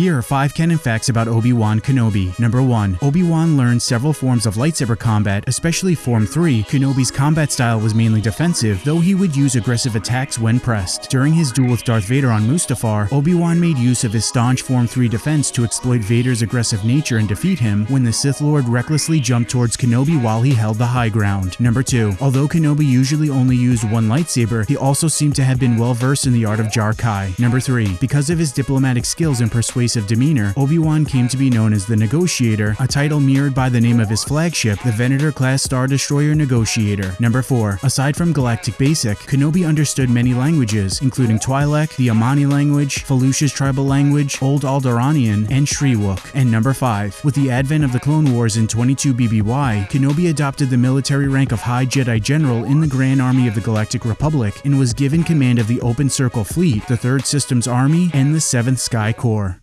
Here are 5 canon facts about Obi-Wan Kenobi. Number 1. Obi-Wan learned several forms of lightsaber combat, especially Form 3. Kenobi's combat style was mainly defensive, though he would use aggressive attacks when pressed. During his duel with Darth Vader on Mustafar, Obi-Wan made use of his staunch Form 3 defense to exploit Vader's aggressive nature and defeat him when the Sith Lord recklessly jumped towards Kenobi while he held the high ground. Number 2. Although Kenobi usually only used one lightsaber, he also seemed to have been well versed in the art of Jar Kai. Number 3. Because of his diplomatic skills and persuasive demeanor, Obi-Wan came to be known as the Negotiator, a title mirrored by the name of his flagship, the Venator-class Star Destroyer Negotiator. Number 4. Aside from Galactic Basic, Kenobi understood many languages, including Twi'lek, the Amani language, Felucia's tribal language, Old Alderaanian, and Shyriiwook. And number 5. With the advent of the Clone Wars in 22 BBY, Kenobi adopted the military rank of High Jedi General in the Grand Army of the Galactic Republic and was given command of the Open Circle Fleet, the 3rd Systems Army, and the 7th Sky Corps.